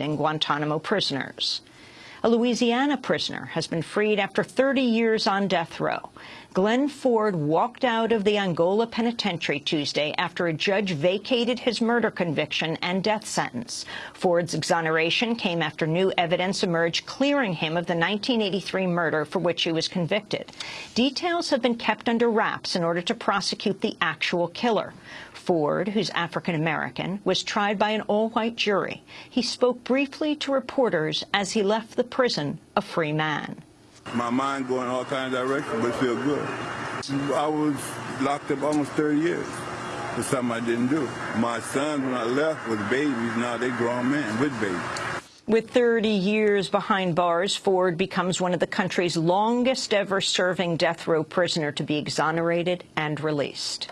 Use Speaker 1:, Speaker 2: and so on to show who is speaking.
Speaker 1: and Guantanamo prisoners. A Louisiana prisoner has been freed after 30 years on death row. Glenn Ford walked out of the Angola Penitentiary Tuesday after a judge vacated his murder conviction and death sentence. Ford's exoneration came after new evidence emerged clearing him of the 1983 murder for which he was convicted. Details have been kept under wraps in order to prosecute the actual killer. Ford, who's African-American, was tried by an all-white jury. He spoke briefly to reporters as he left the prison a free man.
Speaker 2: My mind going all kinds of directions, but feel good. I was locked up almost 30 years for something I didn't do. My sons, when I left, was babies. Now they grown men with babies.
Speaker 1: With 30 years behind bars, Ford becomes one of the country's longest ever serving death row prisoner to be exonerated and released.